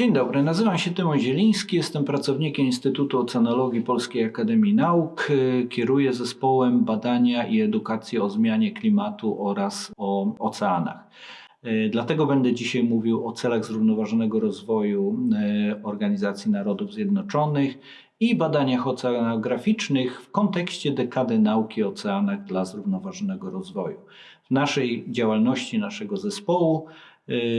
Dzień dobry, nazywam się Tymon Zieliński, jestem pracownikiem Instytutu Oceanologii Polskiej Akademii Nauk. Kieruję zespołem badania i edukacji o zmianie klimatu oraz o oceanach. Dlatego będę dzisiaj mówił o celach zrównoważonego rozwoju e, Organizacji Narodów Zjednoczonych i badaniach oceanograficznych w kontekście dekady nauki o oceanach dla zrównoważonego rozwoju. W naszej działalności naszego zespołu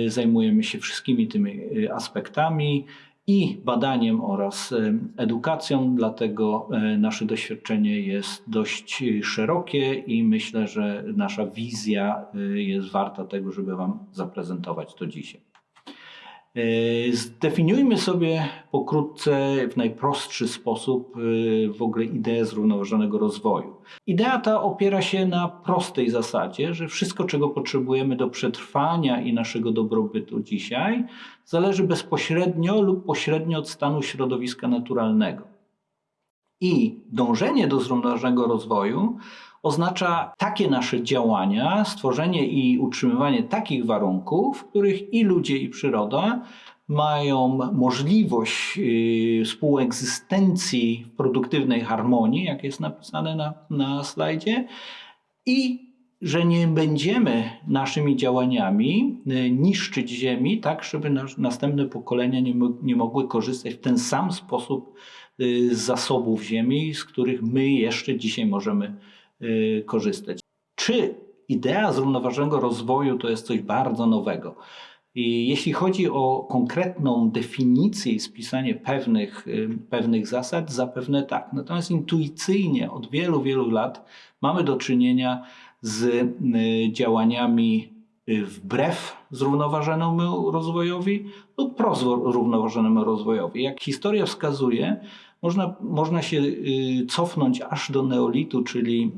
zajmujemy się wszystkimi tymi y, aspektami i badaniem oraz y, edukacją, dlatego nasze doświadczenie jest dość szerokie i myślę, że nasza wizja jest warta tego, żeby Wam zaprezentować to dzisiaj. E, zdefiniujmy sobie pokrótce w najprostszy sposób e, w ogóle ideę zrównoważonego rozwoju. Idea ta opiera się na prostej zasadzie, że wszystko, czego potrzebujemy do przetrwania i naszego dobrobytu dzisiaj, zależy bezpośrednio lub pośrednio od stanu środowiska naturalnego. I dążenie do zrównoważonego rozwoju oznacza takie nasze działania, stworzenie i utrzymywanie takich warunków, w których i ludzie, i przyroda mają możliwość y, współegzystencji w produktywnej harmonii, jak jest napisane na, na slajdzie, i że nie będziemy naszymi działaniami y, niszczyć ziemi, tak żeby nas, następne pokolenia nie, nie mogły korzystać w ten sam sposób y, z zasobów ziemi, z których my jeszcze dzisiaj możemy Y, korzystać. Czy idea zrównoważonego rozwoju to jest coś bardzo nowego? I jeśli chodzi o konkretną definicję i spisanie pewnych, y, pewnych zasad, zapewne tak. Natomiast intuicyjnie od wielu, wielu lat mamy do czynienia z y, działaniami wbrew zrównoważonemu rozwojowi lub prozrównoważonemu rozwojowi. Jak historia wskazuje, można, można się y, cofnąć aż do neolitu, czyli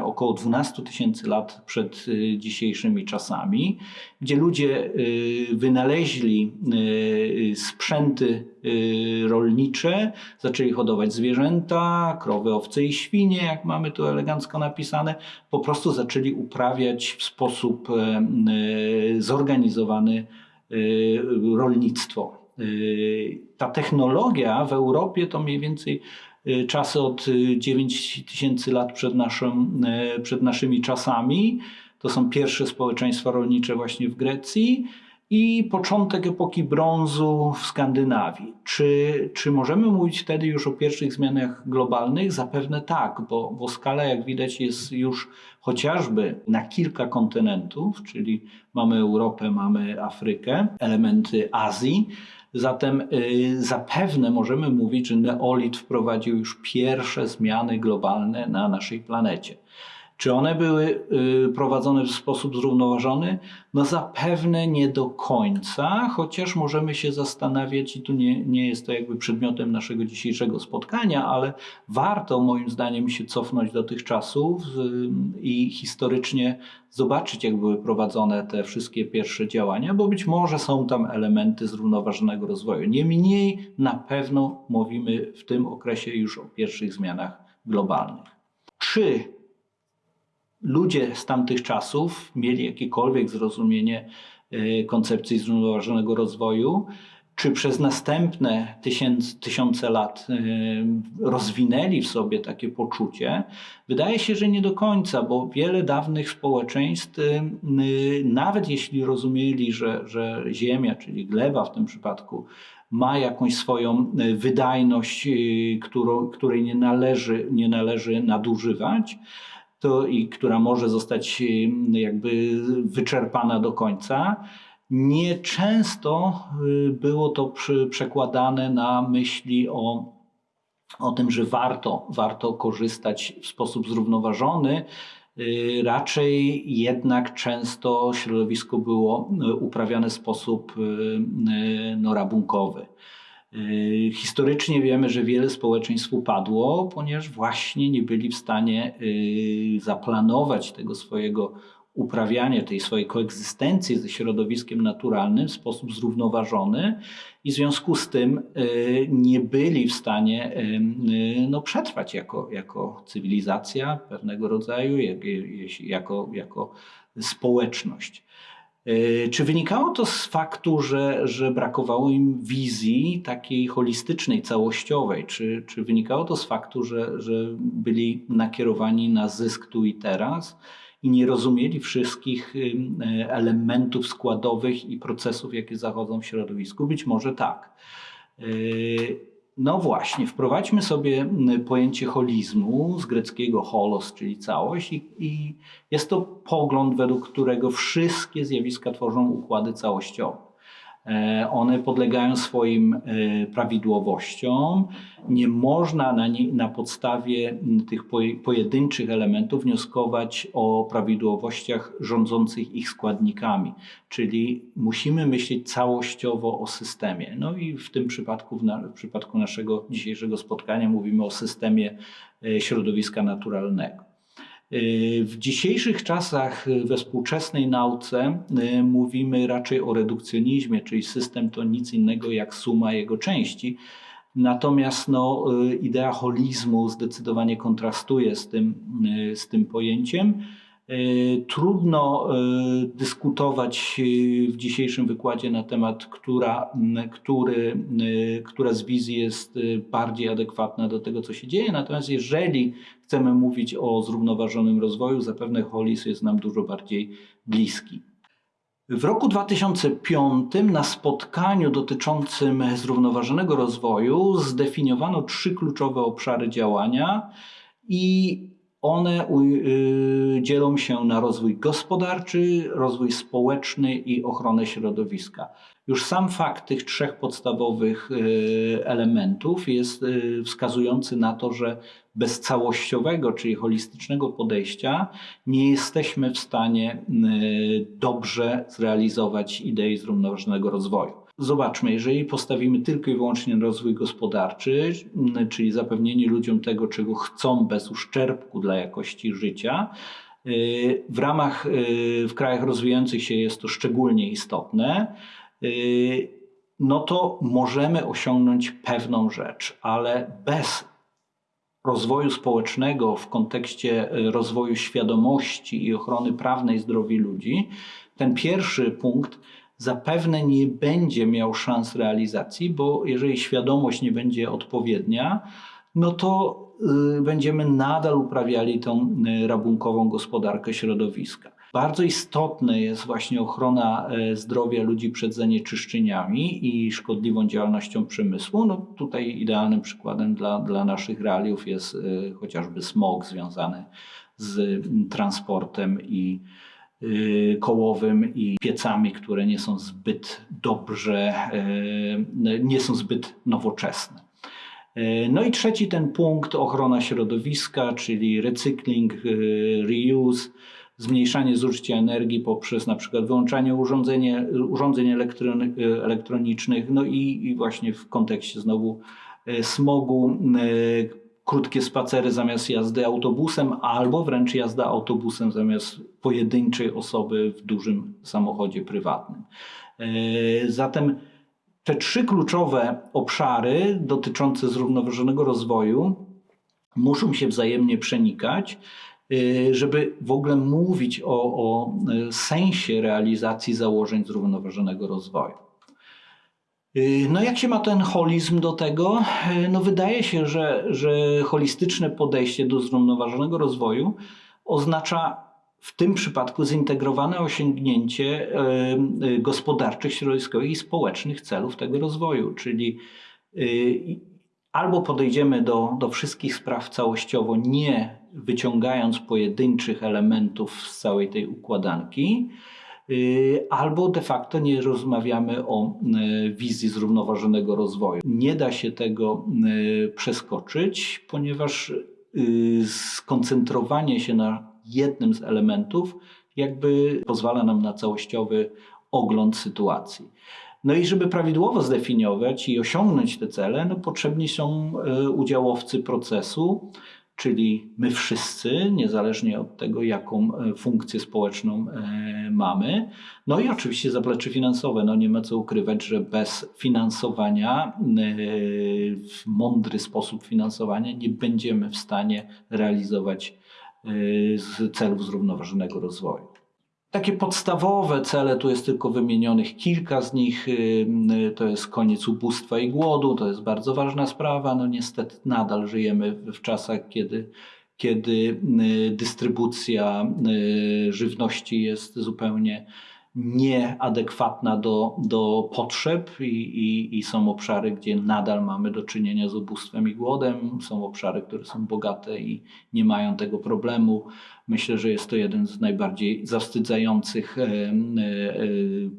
y, około 12 tysięcy lat przed y, dzisiejszymi czasami, gdzie ludzie wynaleźli sprzęty rolnicze, zaczęli hodować zwierzęta, krowy, owce i świnie, jak mamy tu elegancko napisane, po prostu zaczęli uprawiać w sposób zorganizowany rolnictwo. Y, ta technologia w Europie to mniej więcej y, czasy od 9 y, lat przed, naszym, przed naszymi czasami. To są pierwsze społeczeństwa rolnicze właśnie w Grecji i początek epoki brązu w Skandynawii. Czy, czy możemy mówić wtedy już o pierwszych zmianach globalnych? Zapewne tak, bo, bo skala, jak widać, jest już chociażby na kilka kontynentów, czyli mamy Europę, mamy Afrykę, elementy Azji. Zatem y, zapewne możemy mówić, że neolit wprowadził już pierwsze zmiany globalne na naszej planecie. Czy one były y, prowadzone w sposób zrównoważony? No zapewne nie do końca, chociaż możemy się zastanawiać, i tu nie, nie jest to jakby przedmiotem naszego dzisiejszego spotkania, ale warto moim zdaniem się cofnąć do tych czasów y, i historycznie zobaczyć, jak były prowadzone te wszystkie pierwsze działania, bo być może są tam elementy zrównoważonego rozwoju. Niemniej na pewno mówimy w tym okresie już o pierwszych zmianach globalnych. Czy ludzie z tamtych czasów mieli jakiekolwiek zrozumienie e, koncepcji zrównoważonego rozwoju, czy przez następne tysiąc, tysiące lat e, rozwinęli w sobie takie poczucie? Wydaje się, że nie do końca, bo wiele dawnych społeczeństw, e, nawet jeśli rozumieli, że, że ziemia, czyli gleba w tym przypadku, ma jakąś swoją wydajność, którą, której nie należy, nie należy nadużywać, to, i która może zostać y, jakby wyczerpana do końca. Nieczęsto y, było to przekładane na myśli o, o tym, że warto, warto korzystać w sposób zrównoważony. Y, raczej jednak często środowisko było uprawiane w sposób no, rabunkowy. Y, historycznie wiemy, że wiele społeczeństw upadło, ponieważ właśnie nie byli w stanie y, zaplanować tego swojego uprawiania, tej swojej koegzystencji ze środowiskiem naturalnym w sposób zrównoważony i w związku z tym y, nie byli w stanie no, przetrwać jako, jako cywilizacja pewnego rodzaju, jako, jako społeczność. E, Czy wynikało to z faktu, że, że brakowało im wizji takiej holistycznej, całościowej? Czy, czy wynikało to z faktu, że, że byli nakierowani na zysk tu i teraz i nie rozumieli wszystkich e, elementów składowych i procesów, jakie zachodzą w środowisku? Być może tak. No właśnie, wprowadźmy sobie pojęcie holizmu z greckiego holos, czyli całość, i, i jest to pogląd, według którego wszystkie zjawiska tworzą układy całościowe. E, One podlegają swoim e, prawidłowościom. Nie można na, nie, na podstawie tych poje- pojedynczych elementów wnioskować o prawidłowościach rządzących ich składnikami. Czyli musimy myśleć całościowo o systemie. No i w tym przypadku, w przypadku naszego dzisiejszego spotkania, mówimy o systemie e, środowiska naturalnego. W dzisiejszych czasach we współczesnej nauce y, mówimy raczej o redukcjonizmie, czyli system to nic innego jak suma jego części. Natomiast no, y, idea holizmu zdecydowanie kontrastuje z tym, y, z tym pojęciem. Trudno dyskutować w dzisiejszym wykładzie na temat, która, który, która z wizji jest bardziej adekwatna do tego, co się dzieje. Natomiast jeżeli chcemy mówić o zrównoważonym rozwoju, zapewne holizm jest nam dużo bardziej bliski. W roku 2005 na spotkaniu dotyczącym zrównoważonego rozwoju zdefiniowano trzy kluczowe obszary działania i one y, dzielą się na rozwój gospodarczy, rozwój społeczny i ochronę środowiska. Już sam fakt tych trzech podstawowych y, elementów jest y, wskazujący na to, że bez całościowego, czyli holistycznego podejścia nie jesteśmy w stanie y, dobrze zrealizować idei zrównoważonego rozwoju. Zobaczmy, jeżeli postawimy tylko i wyłącznie na rozwój gospodarczy, czyli zapewnienie ludziom tego, czego chcą bez uszczerbku dla jakości życia, y, w ramach, y, w krajach rozwijających się jest to szczególnie istotne, no to możemy osiągnąć pewną rzecz, ale bez rozwoju społecznego w kontekście y, rozwoju świadomości i ochrony prawnej zdrowia ludzi, ten pierwszy punkt zapewne nie będzie miał szans realizacji, bo jeżeli świadomość nie będzie odpowiednia, no to y, będziemy nadal uprawiali tą y, rabunkową gospodarkę środowiska. Bardzo istotna jest właśnie ochrona e, zdrowia ludzi przed zanieczyszczeniami i szkodliwą działalnością przemysłu. No tutaj idealnym przykładem dla, dla naszych realiów jest e, chociażby smog związany z transportem i y, kołowym i piecami, które nie są zbyt dobrze, e, nie są zbyt nowoczesne. E, No i trzeci ten punkt, ochrona środowiska, czyli recykling, reuse, zmniejszanie zużycia energii poprzez na przykład wyłączanie urządzenie, urządzeń elektronicznych, no i, i właśnie w kontekście znowu y, smogu, y, krótkie spacery zamiast jazdy autobusem, albo wręcz jazda autobusem zamiast pojedynczej osoby w dużym samochodzie prywatnym. E, Zatem te trzy kluczowe obszary dotyczące zrównoważonego rozwoju muszą się wzajemnie przenikać, żeby w ogóle mówić o, o y, sensie realizacji założeń zrównoważonego rozwoju. Y, No jak się ma ten holizm do tego? Y, No wydaje się, że, że holistyczne podejście do zrównoważonego rozwoju oznacza w tym przypadku zintegrowane osiągnięcie y, y, gospodarczych, środowiskowych i społecznych celów tego rozwoju, czyli y, albo podejdziemy do, do wszystkich spraw całościowo, nie wyciągając pojedynczych elementów z całej tej układanki, y, albo de facto nie rozmawiamy o y, wizji zrównoważonego rozwoju. Nie da się tego y, przeskoczyć, ponieważ skoncentrowanie się na jednym z elementów jakby pozwala nam na całościowy ogląd sytuacji. No i żeby prawidłowo zdefiniować i osiągnąć te cele, no potrzebni są e, udziałowcy procesu, czyli my wszyscy, niezależnie od tego, jaką e, funkcję społeczną e, mamy. No i oczywiście zaplecze finansowe. No nie ma co ukrywać, że bez finansowania, w mądry sposób finansowania, nie będziemy w stanie realizować celów zrównoważonego rozwoju. Takie podstawowe cele, tu jest tylko wymienionych kilka z nich. y, To jest koniec ubóstwa i głodu, to jest bardzo ważna sprawa. No niestety nadal żyjemy w czasach, kiedy, kiedy y, dystrybucja y, żywności jest zupełnie nieadekwatna do, do potrzeb i, i, i są obszary, gdzie nadal mamy do czynienia z ubóstwem i głodem. Są obszary, które są bogate i nie mają tego problemu. Myślę, że jest to jeden z najbardziej zawstydzających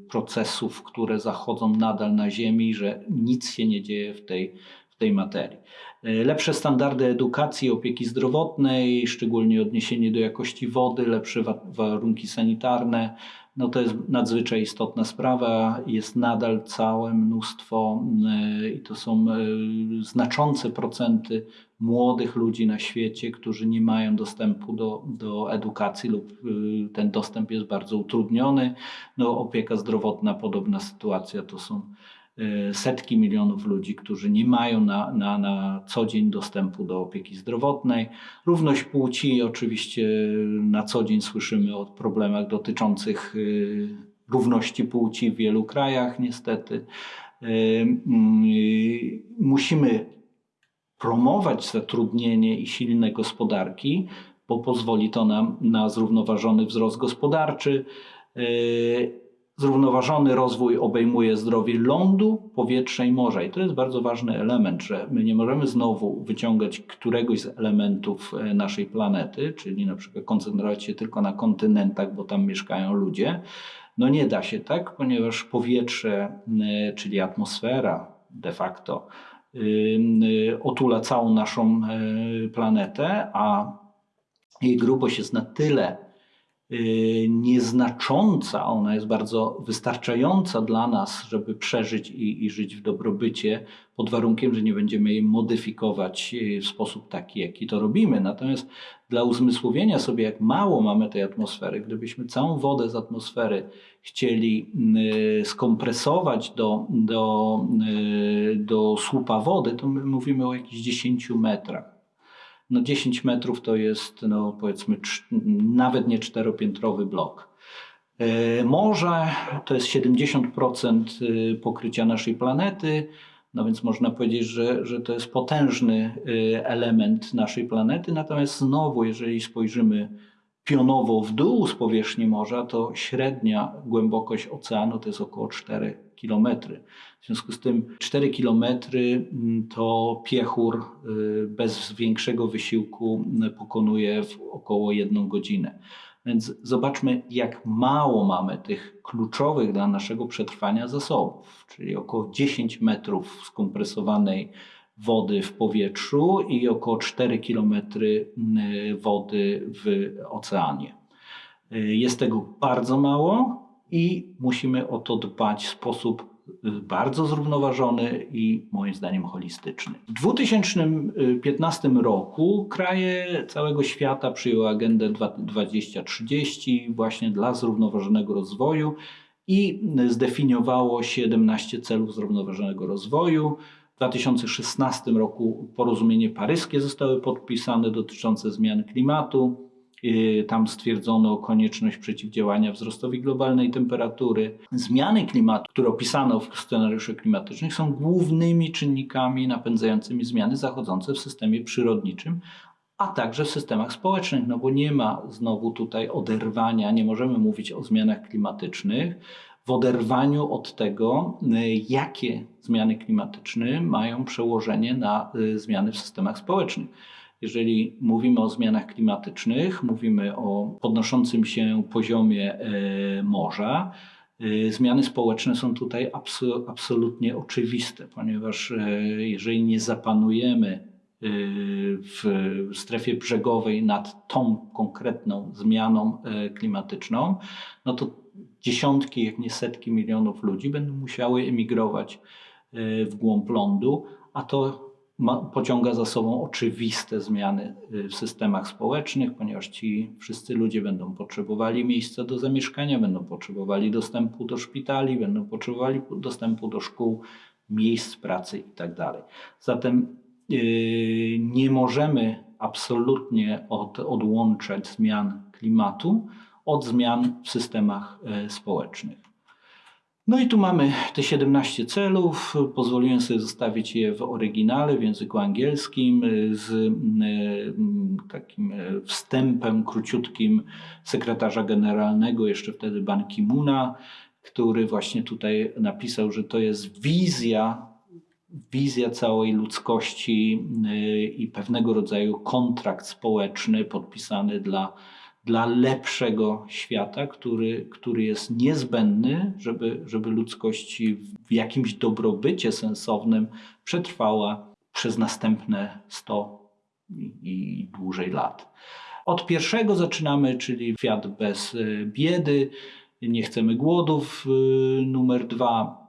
procesów, które zachodzą nadal na Ziemi, że nic się nie dzieje w tej, w tej materii. E, Lepsze standardy edukacji opieki zdrowotnej, szczególnie odniesienie do jakości wody, lepsze wa- warunki sanitarne, no to jest nadzwyczaj istotna sprawa. Jest nadal całe mnóstwo e, i to są e, znaczące procenty młodych ludzi na świecie, którzy nie mają dostępu do, do edukacji lub ten dostęp jest bardzo utrudniony. No, opieka zdrowotna, podobna sytuacja to są setki milionów ludzi, którzy nie mają na, na, na co dzień dostępu do opieki zdrowotnej. Równość płci, oczywiście na co dzień słyszymy o problemach dotyczących y, równości płci w wielu krajach, niestety. Y, y, Musimy promować zatrudnienie i silne gospodarki, bo pozwoli to nam na zrównoważony wzrost gospodarczy. Zrównoważony rozwój obejmuje zdrowie lądu, powietrza i morza. I to jest bardzo ważny element, że my nie możemy znowu wyciągać któregoś z elementów e, naszej planety, czyli na przykład koncentrować się tylko na kontynentach, bo tam mieszkają ludzie. No nie da się tak, ponieważ powietrze, e, czyli atmosfera de facto, y, otula całą naszą e, planetę, a jej grubość jest na tyle nieznacząca, ona jest bardzo wystarczająca dla nas, żeby przeżyć i, i żyć w dobrobycie, pod warunkiem, że nie będziemy jej modyfikować y, w sposób taki, jaki to robimy. Natomiast dla uzmysłowienia sobie, jak mało mamy tej atmosfery, gdybyśmy całą wodę z atmosfery chcieli y, skompresować do, do, y, do słupa wody, to my mówimy o jakichś 10 metrach. No 10 metrów to jest, no powiedzmy, nawet nie czteropiętrowy blok. E, Morze to jest 70% y, pokrycia naszej planety, no więc można powiedzieć, że, że to jest potężny y, element naszej planety. Natomiast znowu, jeżeli spojrzymy pionowo w dół z powierzchni morza, to średnia głębokość oceanu to jest około 4 km. W związku z tym 4 km to piechur y, bez większego wysiłku y, pokonuje w około jedną godzinę. Więc zobaczmy, jak mało mamy tych kluczowych dla naszego przetrwania zasobów, czyli około 10 metrów skompresowanej wody w powietrzu i około 4 km wody w oceanie. Y, Jest tego bardzo mało i musimy o to dbać w sposób y, bardzo zrównoważony i moim zdaniem holistyczny. W 2015 roku kraje całego świata przyjęły agendę 2030 właśnie dla zrównoważonego rozwoju i zdefiniowało 17 celów zrównoważonego rozwoju. W 2016 roku porozumienie paryskie zostały podpisane dotyczące zmian klimatu. Yy, Tam stwierdzono konieczność przeciwdziałania wzrostowi globalnej temperatury. Zmiany klimatu, które opisano w scenariuszach klimatycznych, są głównymi czynnikami napędzającymi zmiany zachodzące w systemie przyrodniczym, a także w systemach społecznych, no bo nie ma znowu tutaj oderwania, nie możemy mówić o zmianach klimatycznych w oderwaniu od tego, y, jakie zmiany klimatyczne mają przełożenie na y, zmiany w systemach społecznych. Jeżeli mówimy o zmianach klimatycznych, mówimy o podnoszącym się poziomie e, morza, e, zmiany społeczne są tutaj abso- absolutnie oczywiste, ponieważ e, jeżeli nie zapanujemy w strefie brzegowej nad tą konkretną zmianą e, klimatyczną, no to dziesiątki, jak nie setki milionów ludzi będą musiały emigrować e, w głąb lądu, a to ma, pociąga za sobą oczywiste zmiany y, w systemach społecznych, ponieważ ci wszyscy ludzie będą potrzebowali miejsca do zamieszkania, będą potrzebowali dostępu do szpitali, będą potrzebowali dostępu do szkół, miejsc pracy itd. Zatem yy, nie możemy absolutnie od, odłączać zmian klimatu od zmian w systemach e, społecznych. No i tu mamy te 17 celów. Pozwoliłem sobie zostawić je w oryginale w języku angielskim z e, takim e, wstępem króciutkim sekretarza generalnego, jeszcze wtedy Ban Ki-moona, który właśnie tutaj napisał, że to jest wizja, wizja całej ludzkości e, i pewnego rodzaju kontrakt społeczny podpisany dla dla lepszego świata, który, który jest niezbędny, żeby, żeby ludzkość w jakimś dobrobycie sensownym przetrwała przez następne 100 i, dłużej lat. Od pierwszego zaczynamy, czyli świat bez biedy, nie chcemy głodów. E, numer dwa,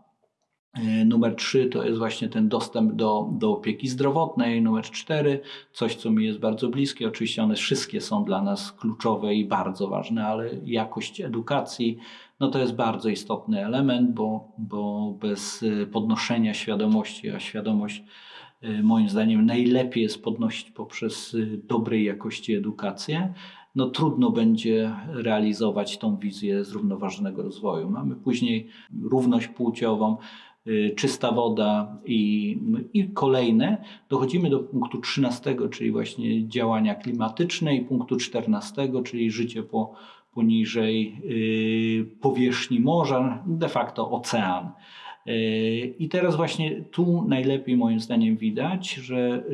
numer 3 to jest właśnie ten dostęp do, do opieki zdrowotnej. Numer 4, coś co mi jest bardzo bliskie. Oczywiście one wszystkie są dla nas kluczowe i bardzo ważne, ale jakość edukacji no to jest bardzo istotny element, bo, bo bez e, podnoszenia świadomości, a świadomość e, moim zdaniem najlepiej jest podnosić poprzez dobrej jakości edukację, no trudno będzie realizować tą wizję zrównoważonego rozwoju. Mamy później równość płciową, czysta woda i, i kolejne, dochodzimy do punktu 13, czyli właśnie działania klimatyczne i punktu 14, czyli życie po, poniżej y, powierzchni morza, de facto ocean. Y, I teraz właśnie tu najlepiej moim zdaniem widać, że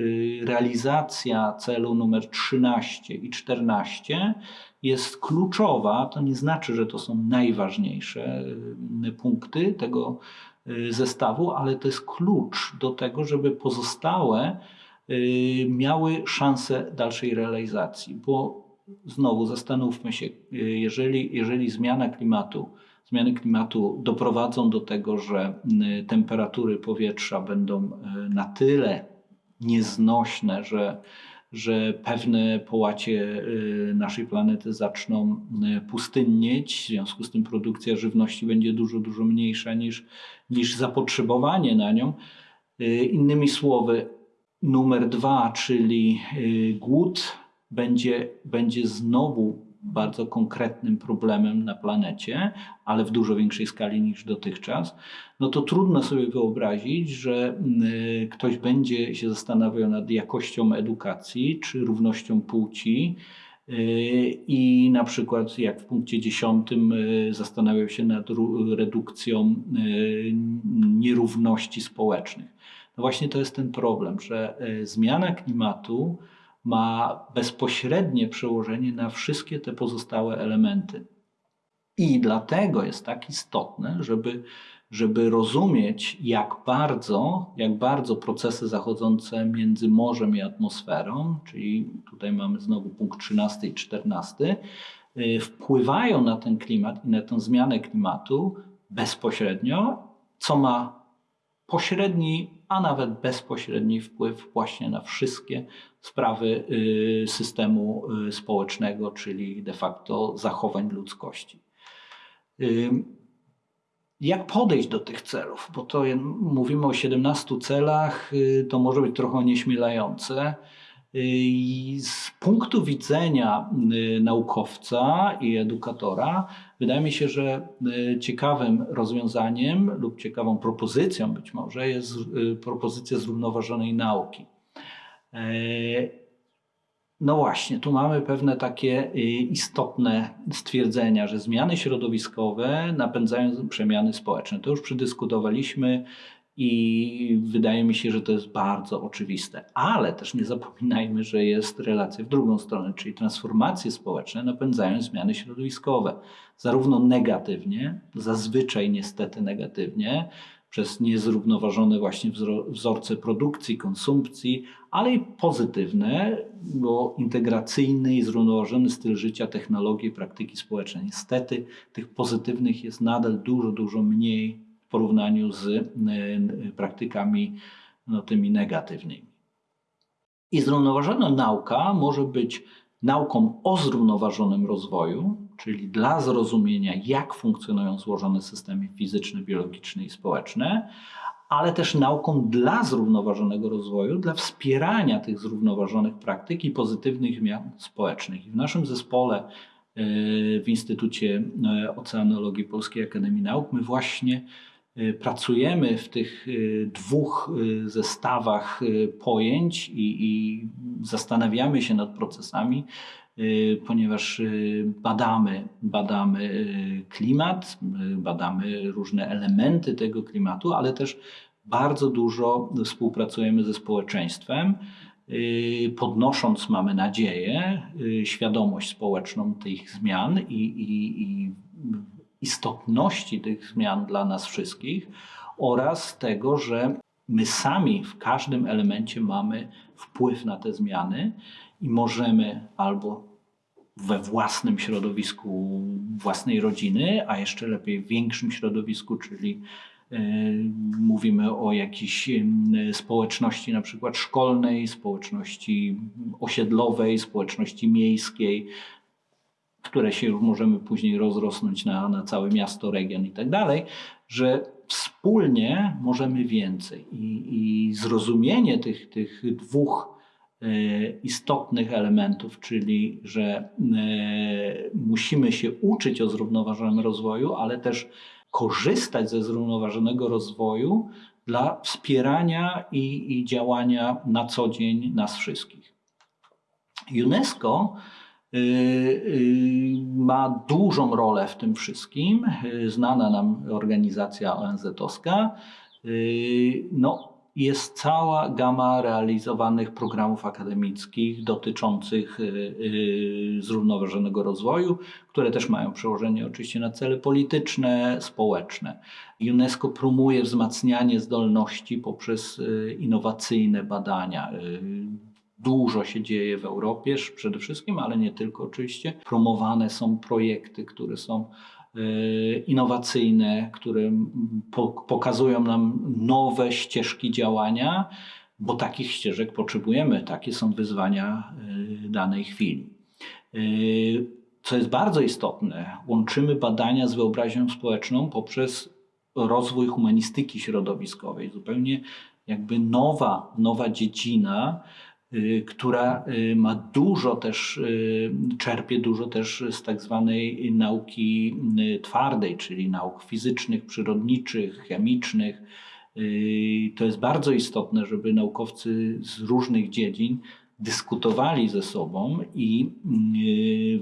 realizacja celu numer 13 i 14 jest kluczowa. To nie znaczy, że to są najważniejsze punkty tego, Y, zestawu, ale to jest klucz do tego, żeby pozostałe y, miały szansę dalszej realizacji. Bo znowu zastanówmy się, y, jeżeli, jeżeli zmiana klimatu, zmiany klimatu doprowadzą do tego, że temperatury powietrza będą na tyle nieznośne, że że pewne połacie y, naszej planety zaczną y, pustynnieć, w związku z tym produkcja żywności będzie dużo, dużo mniejsza niż, niż zapotrzebowanie na nią. Y, innymi słowy, numer dwa, czyli głód, będzie, będzie znowu bardzo konkretnym problemem na planecie, ale w dużo większej skali niż dotychczas, no to trudno sobie wyobrazić, że y, ktoś będzie się zastanawiał nad jakością edukacji czy równością płci. Y, I na przykład, jak w punkcie 10 y, zastanawiał się nad redukcją nierówności społecznych. No właśnie to jest ten problem, że zmiana klimatu ma bezpośrednie przełożenie na wszystkie te pozostałe elementy. I dlatego jest tak istotne, żeby, żeby rozumieć, jak bardzo, jak bardzo procesy zachodzące między morzem i atmosferą, czyli tutaj mamy znowu punkt 13 i 14, y, wpływają na ten klimat i na tę zmianę klimatu bezpośrednio, co ma pośredni, a nawet bezpośredni wpływ właśnie na wszystkie sprawy y, systemu y, społecznego, czyli de facto zachowań ludzkości. Y, jak podejść do tych celów? Bo to mówimy o 17 celach, to może być trochę nieśmielające. I z punktu widzenia naukowca i edukatora, wydaje mi się, że ciekawym rozwiązaniem lub ciekawą propozycją być może jest propozycja zrównoważonej nauki. E, no właśnie, tu mamy pewne takie y, istotne stwierdzenia, że zmiany środowiskowe napędzają przemiany społeczne. To już przedyskutowaliśmy i wydaje mi się, że to jest bardzo oczywiste. Ale też nie zapominajmy, że jest relacja w drugą stronę, czyli transformacje społeczne napędzają zmiany środowiskowe. Zarówno negatywnie, zazwyczaj niestety negatywnie, przez niezrównoważone właśnie wzorce produkcji, konsumpcji, ale i pozytywne, bo integracyjny i zrównoważony styl życia, technologie, praktyki społeczne. Niestety tych pozytywnych jest nadal dużo, dużo mniej w porównaniu z e, praktykami no, tymi negatywnymi. I zrównoważona nauka może być nauką o zrównoważonym rozwoju, czyli dla zrozumienia, jak funkcjonują złożone systemy fizyczne, biologiczne i społeczne, ale też nauką dla zrównoważonego rozwoju, dla wspierania tych zrównoważonych praktyk i pozytywnych zmian społecznych. I w naszym zespole w Instytucie Oceanologii Polskiej Akademii Nauk. My właśnie pracujemy w tych dwóch zestawach pojęć i, i zastanawiamy się nad procesami, ponieważ badamy, badamy klimat, badamy różne elementy tego klimatu, ale też bardzo dużo współpracujemy ze społeczeństwem, y, podnosząc, mamy nadzieję, y, świadomość społeczną tych zmian i, i, i istotności tych zmian dla nas wszystkich oraz tego, że my sami w każdym elemencie mamy wpływ na te zmiany i możemy albo we własnym środowisku własnej rodziny, a jeszcze lepiej w większym środowisku, czyli E, mówimy o jakiejś społeczności na przykład szkolnej, społeczności osiedlowej, społeczności miejskiej, które się już możemy później rozrosnąć na, na całe miasto, region i tak dalej, że wspólnie możemy więcej. I, i zrozumienie tych, tych dwóch istotnych elementów, czyli że e, musimy się uczyć o zrównoważonym rozwoju, ale też korzystać ze zrównoważonego rozwoju dla wspierania i, i działania na co dzień nas wszystkich. UNESCO y, ma dużą rolę w tym wszystkim. Znana nam organizacja ONZ-owska. No, jest cała gama realizowanych programów akademickich dotyczących y, y, zrównoważonego rozwoju, które też mają przełożenie oczywiście na cele polityczne, społeczne. UNESCO promuje wzmacnianie zdolności poprzez y, innowacyjne badania. Dużo się dzieje w Europie przede wszystkim, ale nie tylko oczywiście. Promowane są projekty, które są innowacyjne, które pokazują nam nowe ścieżki działania, bo takich ścieżek potrzebujemy. Takie są wyzwania e, danej chwili. E, co jest bardzo istotne, łączymy badania z wyobraźnią społeczną poprzez rozwój humanistyki środowiskowej. Zupełnie jakby nowa, nowa dziedzina, Y, która y, ma dużo też, y, czerpie dużo też z tak zwanej nauki twardej, czyli nauk fizycznych, przyrodniczych, chemicznych. To jest bardzo istotne, żeby naukowcy z różnych dziedzin dyskutowali ze sobą i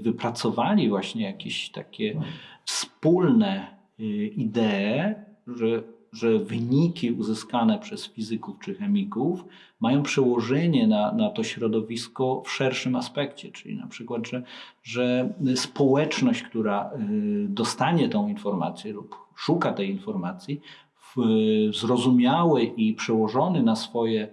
wypracowali właśnie jakieś takie wspólne idee, że że wyniki uzyskane przez fizyków czy chemików mają przełożenie na, na to środowisko w szerszym aspekcie, czyli na przykład, że, że społeczność, która y, dostanie tą informację lub szuka tej informacji, w zrozumiały i przełożony na swoje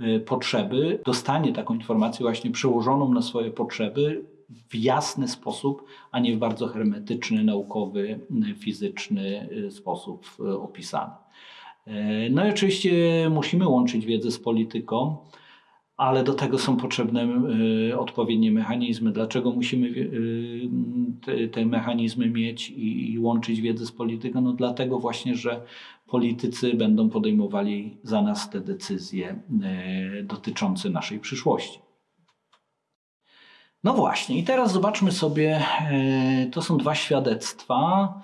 y, potrzeby, dostanie taką informację właśnie przełożoną na swoje potrzeby w jasny sposób, a nie w bardzo hermetyczny, naukowy, fizyczny y, sposób opisany. E, no i oczywiście musimy łączyć wiedzę z polityką, ale do tego są potrzebne e, odpowiednie mechanizmy. Dlaczego musimy te, mechanizmy mieć i łączyć wiedzę z polityką? No dlatego właśnie, że politycy będą podejmowali za nas te decyzje dotyczące naszej przyszłości. No właśnie, i teraz zobaczmy sobie, to są dwa świadectwa.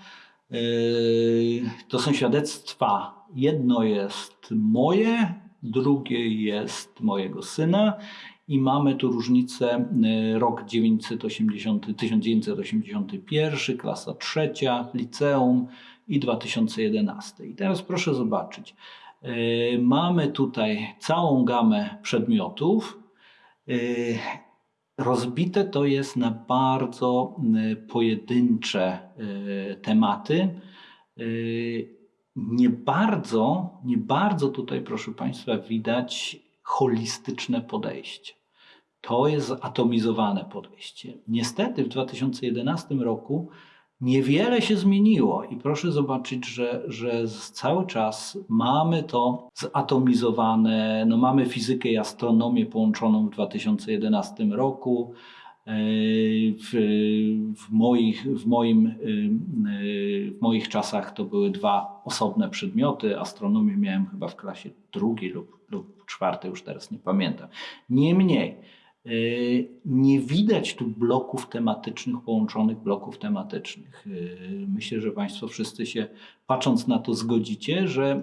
To są świadectwa Jedno jest moje, drugie jest mojego syna i mamy tu różnicę y, rok 980, 1981, klasa trzecia, liceum i 2011. I teraz proszę zobaczyć. Mamy tutaj całą gamę przedmiotów. Y, rozbite to jest na bardzo pojedyncze tematy nie bardzo, nie bardzo tutaj, proszę Państwa, widać holistyczne podejście. To jest atomizowane podejście. Niestety w 2011 roku niewiele się zmieniło i proszę zobaczyć, że, że cały czas mamy to zatomizowane. No mamy fizykę i astronomię połączoną w 2011 roku. W, w, moich, w, moim, w moich czasach to były dwa osobne przedmioty. Astronomię miałem chyba w klasie drugiej lub, lub czwartej, już teraz nie pamiętam. Niemniej, Nie widać tu bloków tematycznych, połączonych bloków tematycznych. Myślę, że Państwo wszyscy się, patrząc na to, zgodzicie, że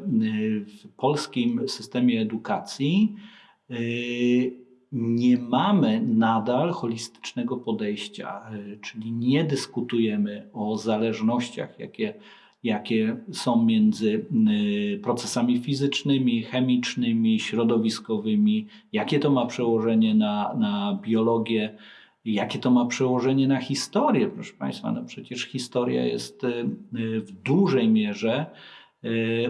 w polskim systemie edukacji nie mamy nadal holistycznego podejścia, czyli nie dyskutujemy o zależnościach, jakie jakie są między y, procesami fizycznymi, chemicznymi, środowiskowymi, jakie to ma przełożenie na, na biologię, jakie to ma przełożenie na historię. Proszę Państwa, no przecież historia jest y, y, w dużej mierze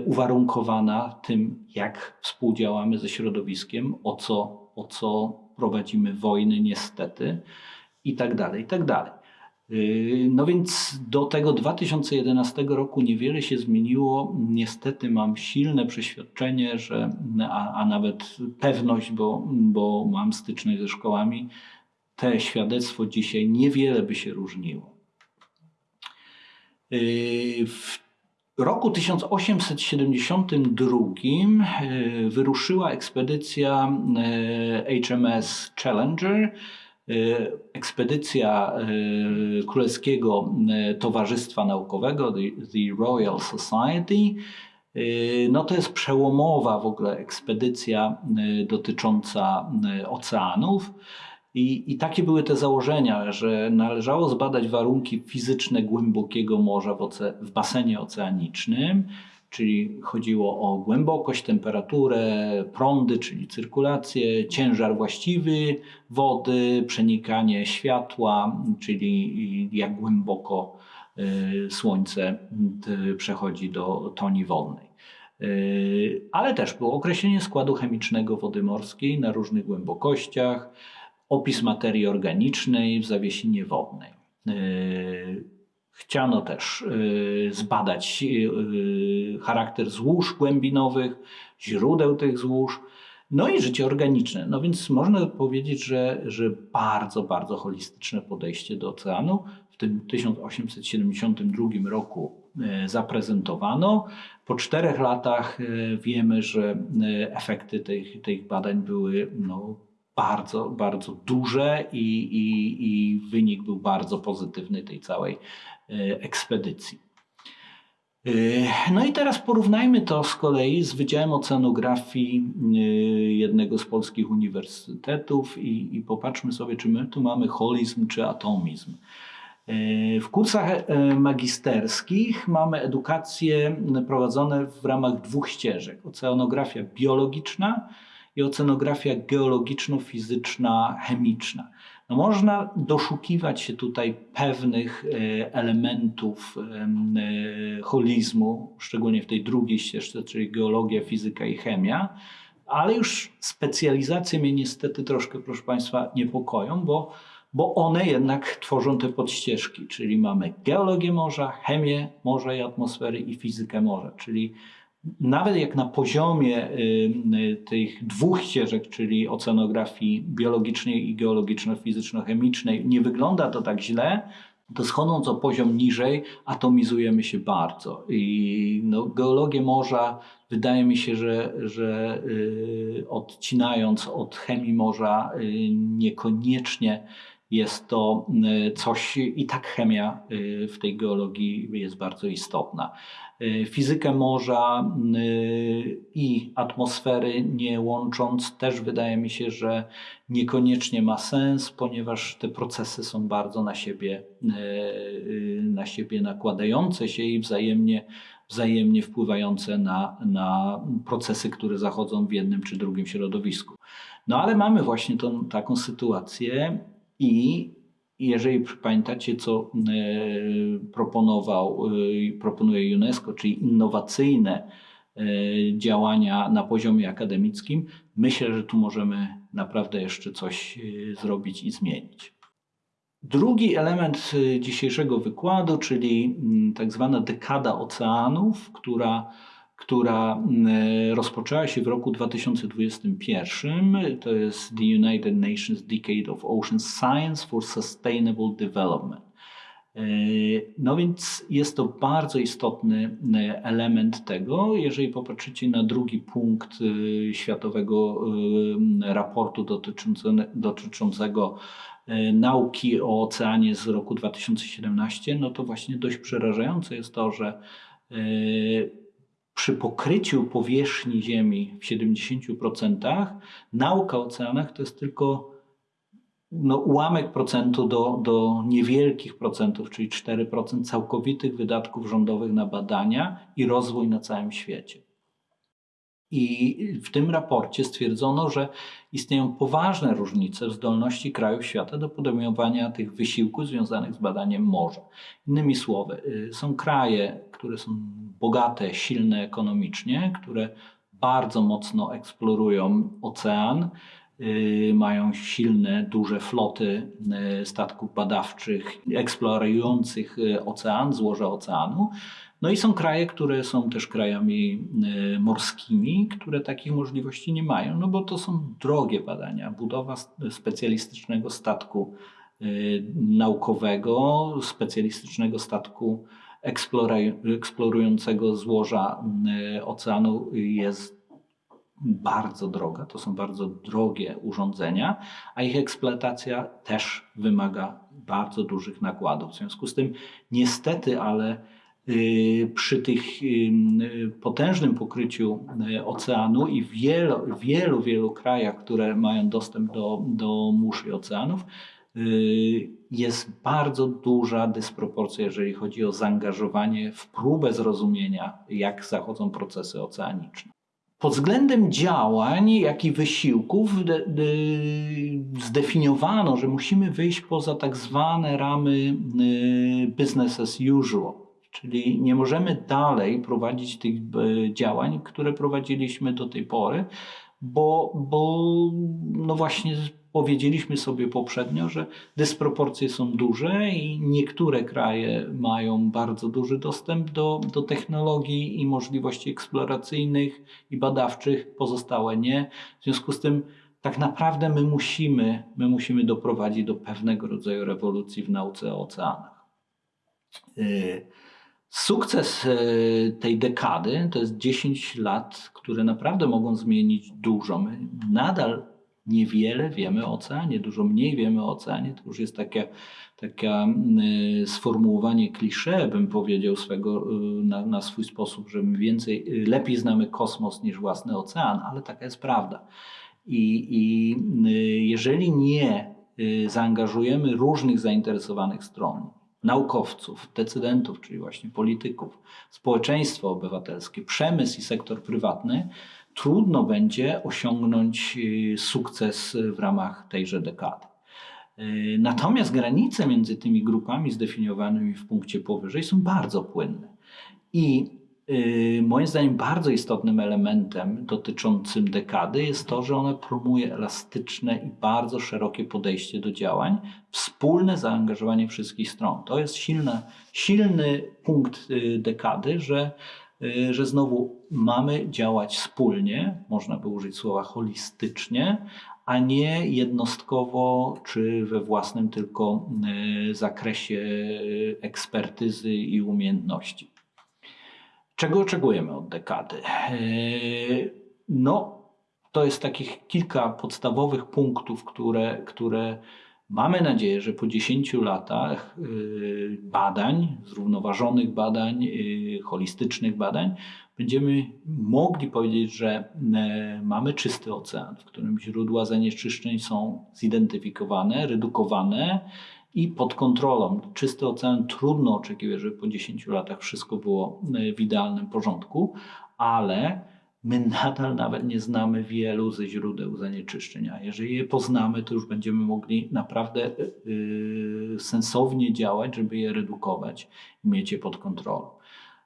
uwarunkowana tym, jak współdziałamy ze środowiskiem, o co, o co prowadzimy wojny, niestety, i tak dalej, i tak dalej. Yy, no więc do tego 2011 roku niewiele się zmieniło. Niestety mam silne przeświadczenie, że, a, a nawet pewność, bo, bo mam styczność ze szkołami, te świadectwo dzisiaj niewiele by się różniło. Yy, w roku 1872 yy, wyruszyła ekspedycja HMS Challenger Y, ekspedycja y, Królewskiego y, Towarzystwa Naukowego, The Royal Society, no to jest przełomowa w ogóle ekspedycja dotycząca oceanów. I, I, takie były te założenia, że należało zbadać warunki fizyczne głębokiego morza w, oce, w basenie oceanicznym, czyli chodziło o głębokość, temperaturę, prądy, czyli cyrkulację, ciężar właściwy wody, przenikanie światła, czyli jak głęboko y, Słońce y, przechodzi do toni wodnej. Y, ale też było określenie składu chemicznego wody morskiej na różnych głębokościach, opis materii organicznej w zawiesinie wodnej. Chciano też y, zbadać y, charakter złóż głębinowych, źródeł tych złóż, no i życie organiczne. No więc można powiedzieć, że, że bardzo, bardzo holistyczne podejście do oceanu w tym 1872 roku y, zaprezentowano. Po czterech latach wiemy, że efekty tych, tych badań były no, bardzo, bardzo duże i, i, i wynik był bardzo pozytywny tej całej E, ekspedycji. E, no i teraz porównajmy to z kolei z Wydziałem Oceanografii e, jednego z polskich uniwersytetów i, i popatrzmy sobie, czy my tu mamy holizm czy atomizm. W kursach magisterskich mamy edukacje prowadzone w ramach dwóch ścieżek: oceanografia biologiczna i oceanografia geologiczno-fizyczna, chemiczna. No można doszukiwać się tutaj pewnych e, elementów e, holizmu, szczególnie w tej drugiej ścieżce, czyli geologia, fizyka i chemia, ale już specjalizacje mnie niestety troszkę, proszę Państwa, niepokoją, bo, bo one jednak tworzą te podścieżki, czyli mamy geologię morza, chemię morza i atmosfery i fizykę morza, czyli nawet jak na poziomie y, y, tych dwóch ścieżek, czyli oceanografii biologicznej i geologiczno-fizyczno-chemicznej, nie wygląda to tak źle, to schodząc o poziom niżej, atomizujemy się bardzo. I no, geologię morza wydaje mi się, że, że yy, odcinając od chemii morza, niekoniecznie jest to coś, i tak chemia w tej geologii jest bardzo istotna. Y, fizykę morza i atmosfery nie łącząc, też wydaje mi się, że niekoniecznie ma sens, ponieważ te procesy są bardzo na siebie, na siebie nakładające się i wzajemnie, wzajemnie wpływające na, na procesy, które zachodzą w jednym czy drugim środowisku. No ale mamy właśnie tą, taką sytuację i jeżeli pamiętacie, co e, proponował, e, proponuje UNESCO, czyli innowacyjne e, działania na poziomie akademickim, myślę, że tu możemy naprawdę jeszcze coś zrobić i zmienić. Drugi element dzisiejszego wykładu, czyli tak zwana dekada oceanów, która która mm, rozpoczęła się w roku 2021. To jest The United Nations Decade of Ocean Science for Sustainable Development. No więc jest to bardzo istotny element tego. Jeżeli popatrzycie na drugi punkt światowego raportu dotyczącego nauki o oceanie z roku 2017, no to właśnie dość przerażające jest to, że przy pokryciu powierzchni Ziemi w 70% nauka o oceanach to jest tylko no, ułamek procentu do, do niewielkich procentów, czyli 4% całkowitych wydatków rządowych na badania i rozwój na całym świecie. I w tym raporcie stwierdzono, że istnieją poważne różnice w zdolności krajów świata do podejmowania tych wysiłków związanych z badaniem morza. Innymi słowy, y, są kraje, które są bogate, silne ekonomicznie, które bardzo mocno eksplorują ocean, y, mają silne, duże floty y, statków badawczych eksplorujących ocean, złoże oceanu. No i są kraje, które są też krajami morskimi, które takich możliwości nie mają, no bo to są drogie badania. Budowa specjalistycznego statku naukowego, specjalistycznego statku eksplorującego złoża e, oceanu jest bardzo droga. To są bardzo drogie urządzenia, a ich eksploatacja też wymaga bardzo dużych nakładów. W związku z tym, niestety, ale Y, przy tych y, potężnym pokryciu y, oceanu i wielu, wielu, wielu krajach, które mają dostęp do, do mórz i oceanów, jest bardzo duża dysproporcja, jeżeli chodzi o zaangażowanie w próbę zrozumienia, jak zachodzą procesy oceaniczne. Pod względem działań, jak i wysiłków zdefiniowano, że musimy wyjść poza tak zwane ramy business as usual Czyli nie możemy dalej prowadzić tych działań, które prowadziliśmy do tej pory, bo, bo no właśnie powiedzieliśmy sobie poprzednio, że dysproporcje są duże i niektóre kraje mają bardzo duży dostęp do, do technologii i możliwości eksploracyjnych i badawczych, pozostałe nie. W związku z tym tak naprawdę my musimy, my musimy doprowadzić do pewnego rodzaju rewolucji w nauce o oceanach. Yy. Sukces e, tej dekady to jest 10 lat, które naprawdę mogą zmienić dużo. My nadal niewiele wiemy o oceanie, dużo mniej wiemy o oceanie. To już jest takie, takie sformułowanie klisze, bym powiedział swego, e, na, na swój sposób, że my więcej, e, lepiej znamy kosmos niż własny ocean, ale taka jest prawda. I, i jeżeli nie zaangażujemy różnych zainteresowanych stron, naukowców, decydentów, czyli właśnie polityków, społeczeństwo obywatelskie, przemysł i sektor prywatny, trudno będzie osiągnąć y, sukces w ramach tejże dekady. Y, natomiast granice między tymi grupami zdefiniowanymi w punkcie powyżej są bardzo płynne. I moim zdaniem bardzo istotnym elementem dotyczącym dekady jest to, że ona promuje elastyczne i bardzo szerokie podejście do działań, wspólne zaangażowanie wszystkich stron. To jest silny, silny punkt y, dekady, że, y, że znowu mamy działać wspólnie, można by użyć słowa holistycznie, a nie jednostkowo czy we własnym tylko zakresie ekspertyzy i umiejętności. Czego oczekujemy od dekady? E, no, to jest takich kilka podstawowych punktów, które, które mamy nadzieję, że po 10 latach e, badań, zrównoważonych badań, e, holistycznych badań, będziemy mogli powiedzieć, że mamy czysty ocean, w którym źródła zanieczyszczeń są zidentyfikowane, redukowane i pod kontrolą. Czysty ocean trudno oczekiwać, żeby po 10 latach wszystko było e, w idealnym porządku, ale my nadal nawet nie znamy wielu ze źródeł zanieczyszczenia. Jeżeli je poznamy, to już będziemy mogli naprawdę yy, sensownie działać, żeby je redukować i mieć je pod kontrolą.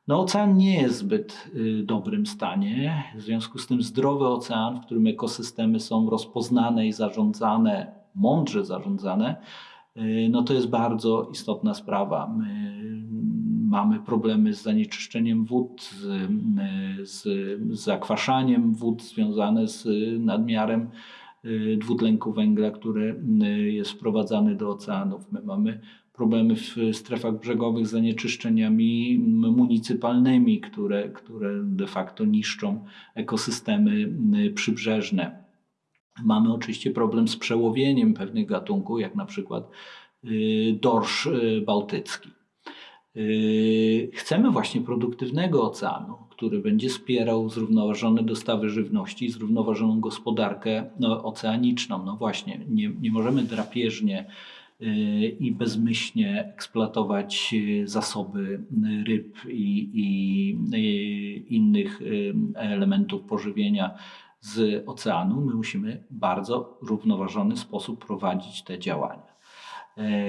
No, ocean nie jest w zbyt y, dobrym stanie. W związku z tym zdrowy ocean, w którym ekosystemy są rozpoznane i zarządzane, mądrze zarządzane, no to jest bardzo istotna sprawa. My mamy problemy z zanieczyszczeniem wód, z, z, z zakwaszaniem wód związane z nadmiarem y, dwutlenku węgla, który y, jest wprowadzany do oceanów. My mamy problemy w strefach brzegowych z zanieczyszczeniami municypalnymi, które, które de facto niszczą ekosystemy przybrzeżne. Mamy oczywiście problem z przełowieniem pewnych gatunków, jak na przykład dorsz bałtycki. Yy, chcemy właśnie produktywnego oceanu, który będzie wspierał zrównoważone dostawy żywności i zrównoważoną gospodarkę no, oceaniczną. No właśnie, nie, nie możemy drapieżnie i bezmyślnie eksploatować zasoby ryb i, i, innych elementów pożywienia z oceanu. My musimy bardzo równoważony sposób prowadzić te działania.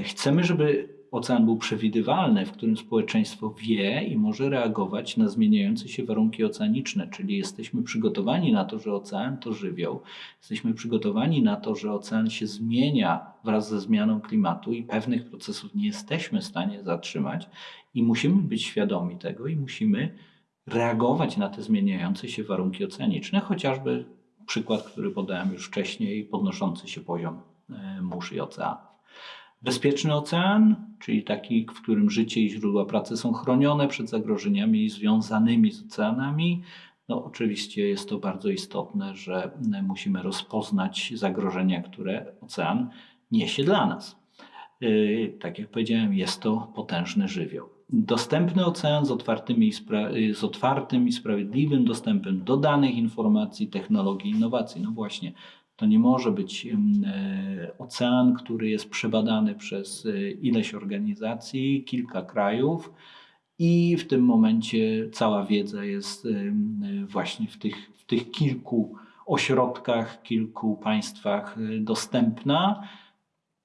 Chcemy, żeby ocean był przewidywalny, w którym społeczeństwo wie i może reagować na zmieniające się warunki oceaniczne, czyli jesteśmy przygotowani na to, że ocean to żywioł, jesteśmy przygotowani na to, że ocean się zmienia wraz ze zmianą klimatu i pewnych procesów nie jesteśmy w stanie zatrzymać i musimy być świadomi tego i musimy reagować na te zmieniające się warunki oceaniczne, chociażby przykład, który podałem już wcześniej, podnoszący się poziom e, mórz i oceanów. Bezpieczny ocean, czyli taki, w którym życie i źródła pracy są chronione przed zagrożeniami związanymi z oceanami. No, oczywiście jest to bardzo istotne, że musimy rozpoznać zagrożenia, które ocean niesie dla nas. Yy, tak jak powiedziałem, jest to potężny żywioł. Dostępny ocean z, otwartymi, z otwartym i sprawiedliwym dostępem do danych, informacji, technologii, innowacji. No właśnie, to nie może być e, ocean, który jest przebadany przez e, ileś organizacji, kilka krajów i w tym momencie cała wiedza jest właśnie w tych, w tych kilku ośrodkach, kilku państwach e, dostępna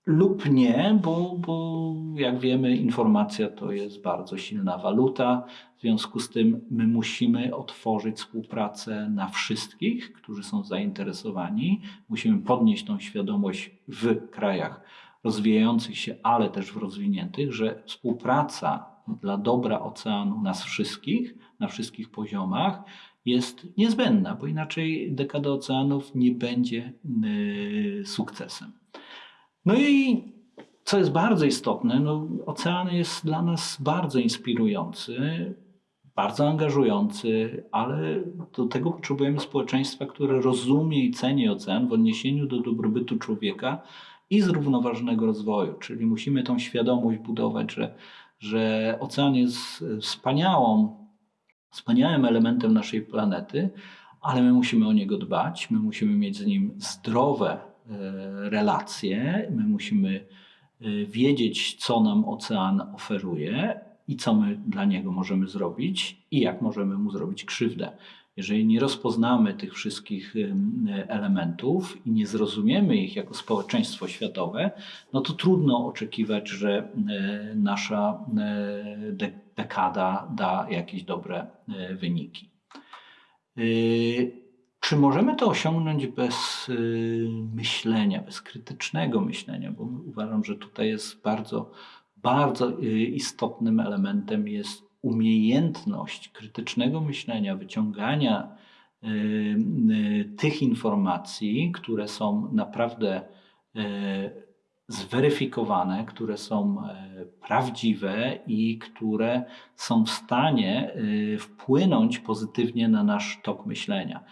lub nie, bo, bo jak wiemy, informacja to jest bardzo silna waluta. W związku z tym my musimy otworzyć współpracę na wszystkich, którzy są zainteresowani. Musimy podnieść tą świadomość w krajach rozwijających się, ale też w rozwiniętych, że współpraca dla dobra oceanu nas wszystkich, na wszystkich poziomach, jest niezbędna, bo inaczej dekada oceanów nie będzie y, sukcesem. No i co jest bardzo istotne, no, ocean jest dla nas bardzo inspirujący, bardzo angażujący, ale do tego potrzebujemy społeczeństwa, które rozumie i ceni ocean w odniesieniu do dobrobytu człowieka i zrównoważonego rozwoju. Czyli musimy tą świadomość budować, że, że ocean jest wspaniałą, wspaniałym elementem naszej planety, ale my musimy o niego dbać, my musimy mieć z nim zdrowe relacje. My musimy e, wiedzieć, co nam ocean oferuje i co my dla niego możemy zrobić i jak możemy mu zrobić krzywdę. Jeżeli nie rozpoznamy tych wszystkich elementów i nie zrozumiemy ich jako społeczeństwo światowe, no to trudno oczekiwać, że e, nasza dekada da jakieś dobre wyniki. Czy możemy to osiągnąć bez y, myślenia, bez krytycznego myślenia? Bo uważam, że tutaj jest bardzo, bardzo y, istotnym elementem jest umiejętność krytycznego myślenia, wyciągania y, tych informacji, które są naprawdę zweryfikowane, które są prawdziwe i które są w stanie wpłynąć pozytywnie na nasz tok myślenia.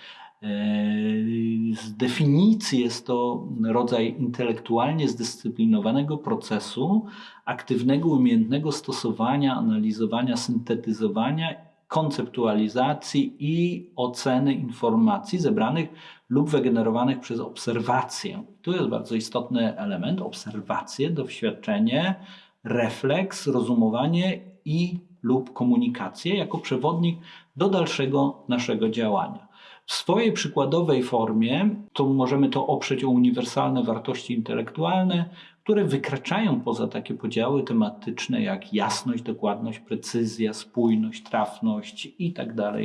Z definicji jest to rodzaj intelektualnie zdyscyplinowanego procesu, aktywnego, umiejętnego stosowania, analizowania, syntetyzowania, konceptualizacji i oceny informacji zebranych lub wygenerowanych przez obserwację. Tu jest bardzo istotny element obserwacje, doświadczenie, refleks, rozumowanie i lub komunikację jako przewodnik do dalszego naszego działania. W swojej przykładowej formie to możemy to oprzeć o uniwersalne wartości intelektualne, które wykraczają poza takie podziały tematyczne jak jasność, dokładność, precyzja, spójność, trafność itd. Tak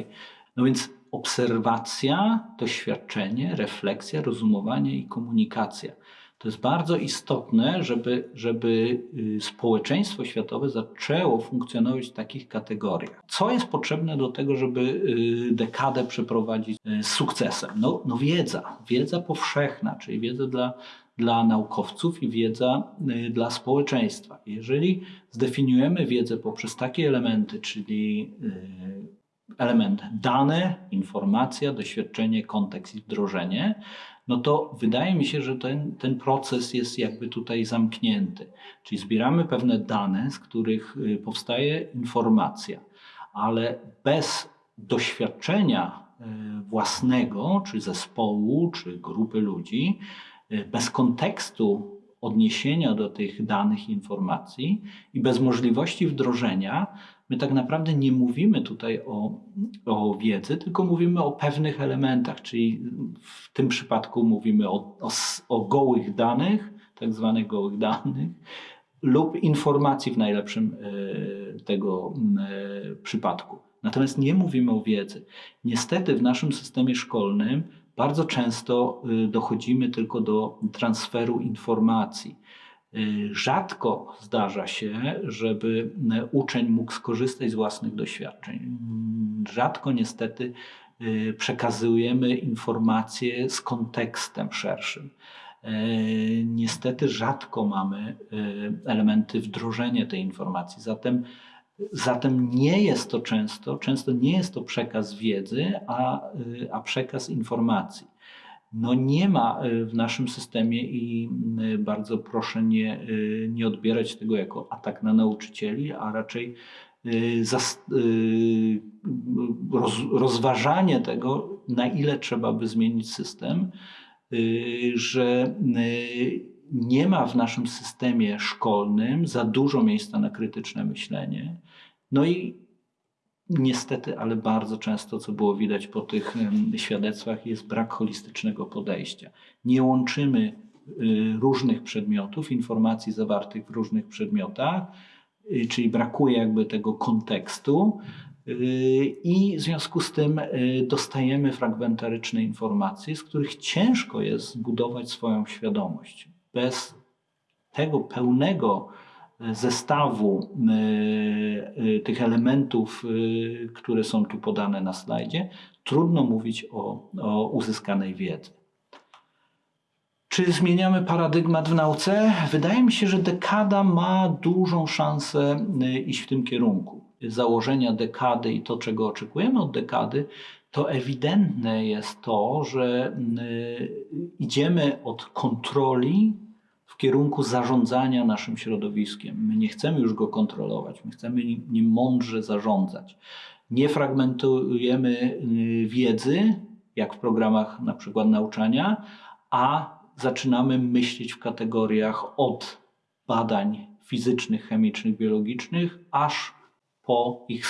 no więc obserwacja, doświadczenie, refleksja, rozumowanie i komunikacja. To jest bardzo istotne, żeby, żeby y, społeczeństwo światowe zaczęło funkcjonować w takich kategoriach. Co jest potrzebne do tego, żeby y, dekadę przeprowadzić y, z sukcesem? No, no wiedza, wiedza powszechna, czyli wiedza dla, dla naukowców i wiedza dla społeczeństwa. Jeżeli zdefiniujemy wiedzę poprzez takie elementy, czyli element dane, informacja, doświadczenie, kontekst i wdrożenie, no to wydaje mi się, że ten, ten proces jest jakby tutaj zamknięty. Czyli zbieramy pewne dane, z których y, powstaje informacja, ale bez doświadczenia y, własnego, czy zespołu, czy grupy ludzi, y, bez kontekstu odniesienia do tych danych informacji i bez możliwości wdrożenia, my tak naprawdę nie mówimy tutaj o, o wiedzy, tylko mówimy o pewnych elementach, czyli w tym przypadku mówimy o, o, o gołych danych, tak zwanych gołych danych, lub informacji w najlepszym e, tego e, przypadku. Natomiast nie mówimy o wiedzy. Niestety w naszym systemie szkolnym bardzo często e, dochodzimy tylko do transferu informacji. Y, rzadko zdarza się, żeby y, uczeń mógł skorzystać z własnych doświadczeń. Rzadko niestety y, przekazujemy informacje z kontekstem szerszym. Niestety rzadko mamy elementy wdrożenia tej informacji. Zatem, zatem nie jest to często, często nie jest to przekaz wiedzy, a, a przekaz informacji no nie ma y, w naszym systemie i y, bardzo proszę nie, y, nie odbierać tego jako atak na nauczycieli, a raczej roz, rozważanie tego, na ile trzeba by zmienić system, że nie ma w naszym systemie szkolnym za dużo miejsca na krytyczne myślenie. No i Niestety, ale bardzo często, co było widać po tych świadectwach, jest brak holistycznego podejścia. Nie łączymy y, różnych przedmiotów, informacji zawartych w różnych przedmiotach, y, czyli brakuje jakby tego kontekstu. Y, I w związku z tym dostajemy fragmentaryczne informacje, z których ciężko jest zbudować swoją świadomość. Bez tego pełnego zestawu e, e, tych elementów, e, które są tu podane na slajdzie, trudno mówić o, o uzyskanej wiedzy. Czy zmieniamy paradygmat w nauce? Wydaje mi się, że dekada ma dużą szansę iść w tym kierunku. Założenia dekady i to, czego oczekujemy od dekady, to ewidentne jest to, że idziemy od kontroli kierunku zarządzania naszym środowiskiem. My nie chcemy już go kontrolować, my chcemy nim mądrze zarządzać. Nie fragmentujemy y, wiedzy, jak w programach na przykład nauczania, a zaczynamy myśleć w kategoriach od badań fizycznych, chemicznych, biologicznych, aż po ich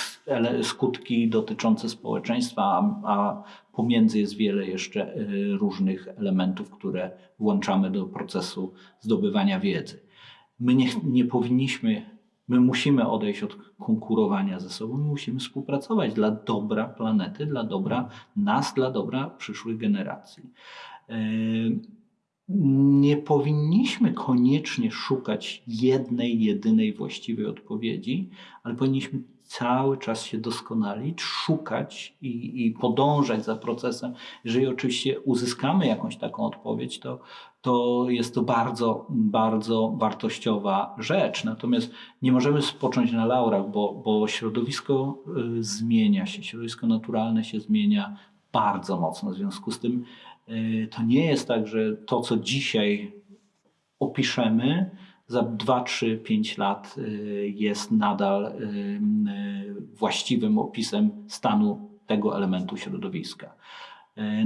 skutki dotyczące społeczeństwa, a, pomiędzy jest wiele jeszcze y, różnych elementów, które włączamy do procesu zdobywania wiedzy. My nie, nie powinniśmy, my musimy odejść od konkurowania ze sobą, my musimy współpracować dla dobra planety, dla dobra nas, dla dobra przyszłych generacji. Nie powinniśmy koniecznie szukać jednej, jedynej właściwej odpowiedzi, ale powinniśmy cały czas się doskonalić, szukać i, i, podążać za procesem. Jeżeli oczywiście uzyskamy jakąś taką odpowiedź, to, to jest to bardzo, bardzo wartościowa rzecz. Natomiast nie możemy spocząć na laurach, bo, bo środowisko y, zmienia się, środowisko naturalne się zmienia bardzo mocno. W związku z tym to nie jest tak, że to, co dzisiaj opiszemy, za 2, 3, 5 lat y, jest nadal y, y, właściwym opisem stanu tego elementu środowiska.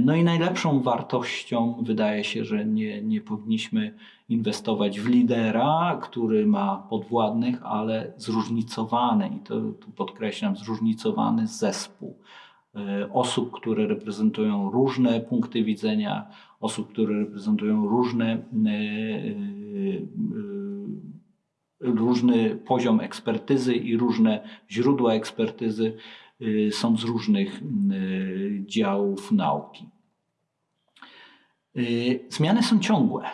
No i najlepszą wartością wydaje się, że nie, nie powinniśmy inwestować w lidera, który ma podwładnych, ale zróżnicowany, i to tu podkreślam, zróżnicowany zespół osób, które reprezentują różne punkty widzenia, osób, które reprezentują różne różny poziom ekspertyzy i różne źródła ekspertyzy są z różnych działów nauki. Y, Zmiany są ciągłe.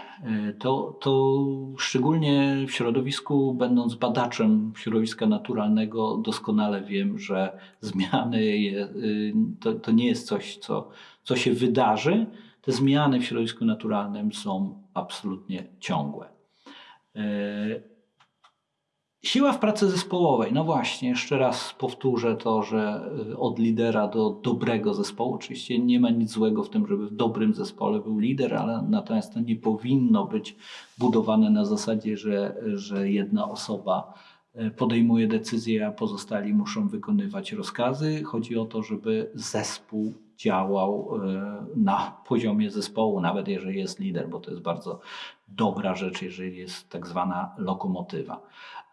Y, To, to szczególnie w środowisku, będąc badaczem środowiska naturalnego, doskonale wiem, że zmiany je, y, to, to nie jest coś, co, co się wydarzy. Te zmiany w środowisku naturalnym są absolutnie ciągłe. Siła w pracy zespołowej. No właśnie, jeszcze raz powtórzę to, że y, od lidera do dobrego zespołu. Oczywiście nie ma nic złego w tym, żeby w dobrym zespole był lider, ale natomiast to nie powinno być budowane na zasadzie, że, że jedna osoba y, podejmuje decyzje, a pozostali muszą wykonywać rozkazy. Chodzi o to, żeby zespół działał y, na poziomie zespołu, nawet jeżeli jest lider, bo to jest bardzo dobra rzecz, jeżeli jest tak zwana lokomotywa.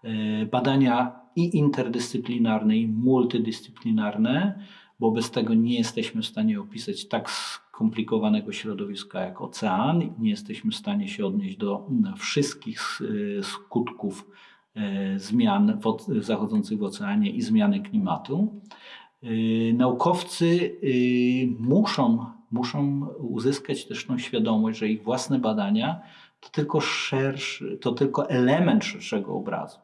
Y, Badania i interdyscyplinarne, i multidyscyplinarne, bo bez tego nie jesteśmy w stanie opisać tak skomplikowanego środowiska jak ocean, nie jesteśmy w stanie się odnieść do wszystkich y, skutków y, zmian zachodzących w oceanie i zmiany klimatu. Naukowcy muszą, muszą uzyskać też tą świadomość, że ich własne badania to tylko szerszy, to tylko element szerszego obrazu.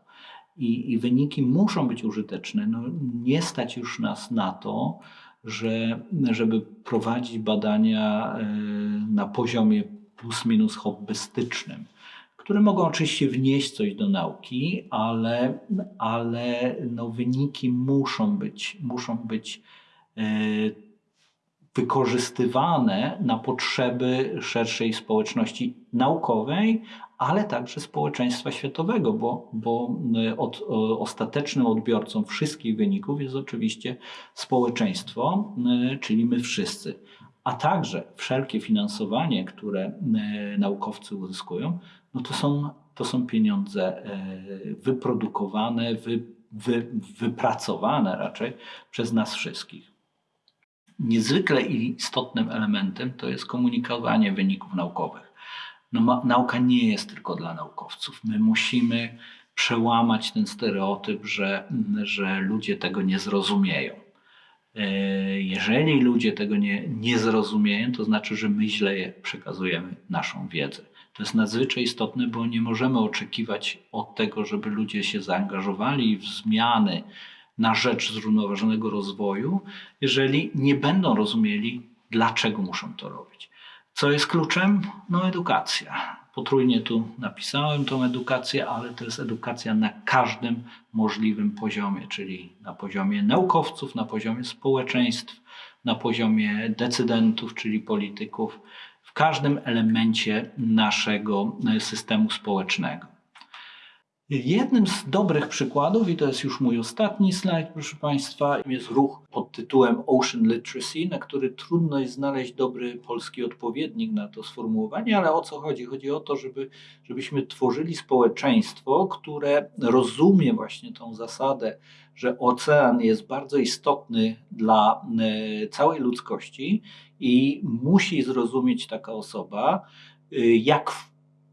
I, I wyniki muszą być użyteczne. No, nie stać już nas na to, że, żeby prowadzić badania y, na poziomie plus minus hobbystycznym, które mogą oczywiście wnieść coś do nauki, ale, ale no wyniki muszą być, muszą być y, wykorzystywane na potrzeby szerszej społeczności naukowej, ale także społeczeństwa światowego, bo, bo y, od, o, ostatecznym odbiorcą wszystkich wyników jest oczywiście społeczeństwo, y, czyli my wszyscy. A także wszelkie finansowanie, które naukowcy uzyskują, no to są, to są pieniądze wyprodukowane, wy, wy, wypracowane raczej przez nas wszystkich. Niezwykle istotnym elementem to jest komunikowanie wyników naukowych. No, nauka nie jest tylko dla naukowców. My musimy przełamać ten stereotyp, że, że ludzie tego nie zrozumieją. E, Jeżeli ludzie tego nie, nie zrozumieją, to znaczy, że my źle przekazujemy naszą wiedzę. To jest nadzwyczaj istotne, bo nie możemy oczekiwać od tego, żeby ludzie się zaangażowali w zmiany na rzecz zrównoważonego rozwoju, jeżeli nie będą rozumieli, dlaczego muszą to robić. Co jest kluczem? No, edukacja. Potrójnie tu napisałem tą edukację, ale to jest edukacja na każdym możliwym poziomie, czyli na poziomie naukowców, na poziomie społeczeństw, na poziomie decydentów, czyli polityków, w każdym elemencie naszego systemu społecznego. Jednym z dobrych przykładów, i to jest już mój ostatni slajd, proszę Państwa, jest ruch pod tytułem Ocean Literacy, na który trudno jest znaleźć dobry polski odpowiednik na to sformułowanie, ale o co chodzi? Chodzi o to, żeby, żebyśmy tworzyli społeczeństwo, które rozumie właśnie tą zasadę, że ocean jest bardzo istotny dla e, całej ludzkości i musi zrozumieć taka osoba, e, jak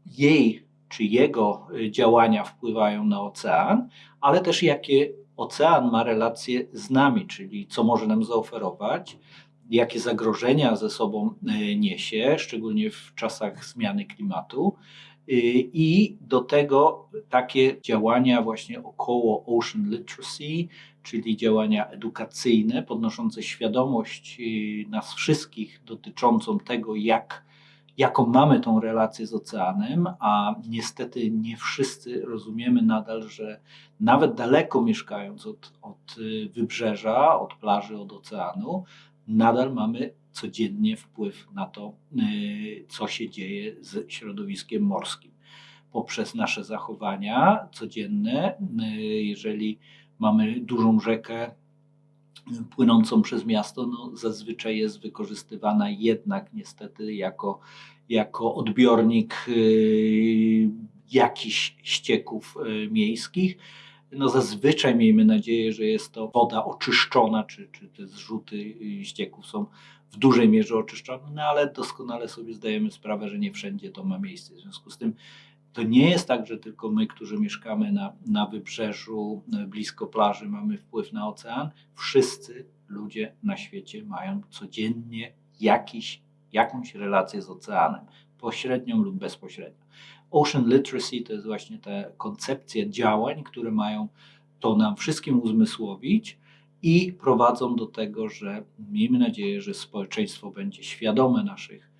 jej czy jego y, działania wpływają na ocean, ale też jakie ocean ma relacje z nami, czyli co może nam zaoferować, jakie zagrożenia ze sobą y, niesie, szczególnie w czasach zmiany klimatu. Y, I do tego takie działania właśnie około Ocean Literacy, czyli działania edukacyjne, podnoszące świadomość nas wszystkich dotyczącą tego, jak jaką mamy tą relację z oceanem, a niestety nie wszyscy rozumiemy nadal, że nawet daleko mieszkając od, od wybrzeża, od plaży, od oceanu, nadal mamy codziennie wpływ na to, y, co się dzieje z środowiskiem morskim. Poprzez nasze zachowania codzienne, y, jeżeli mamy dużą rzekę, płynącą przez miasto, no zazwyczaj jest wykorzystywana jednak niestety jako, jako odbiornik y, jakichś ścieków y, miejskich. No zazwyczaj miejmy nadzieję, że jest to woda oczyszczona, czy, czy te zrzuty y, ścieków są w dużej mierze oczyszczone, no ale doskonale sobie zdajemy sprawę, że nie wszędzie to ma miejsce. W związku z tym to nie jest tak, że tylko my, którzy mieszkamy na, na wybrzeżu, blisko plaży, mamy wpływ na ocean. Wszyscy ludzie na świecie mają codziennie jakiś jakąś relację z oceanem, pośrednią lub bezpośrednią. Ocean literacy to jest właśnie te koncepcje działań, które mają to nam wszystkim uzmysłowić i prowadzą do tego, że miejmy nadzieję, że społeczeństwo będzie świadome naszych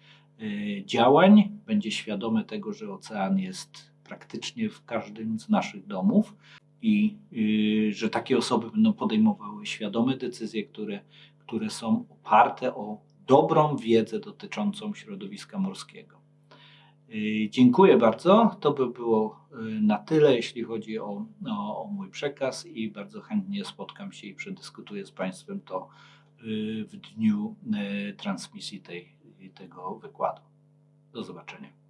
działań, będzie świadome tego, że ocean jest praktycznie w każdym z naszych domów i y, że takie osoby będą podejmowały świadome decyzje, które, które są oparte o dobrą wiedzę dotyczącą środowiska morskiego. Y, Dziękuję bardzo. To by było y, na tyle, jeśli chodzi o, o, o mój przekaz i bardzo chętnie spotkam się i przedyskutuję z Państwem to y, w dniu y, transmisji tej, tego wykładu. Do zobaczenia.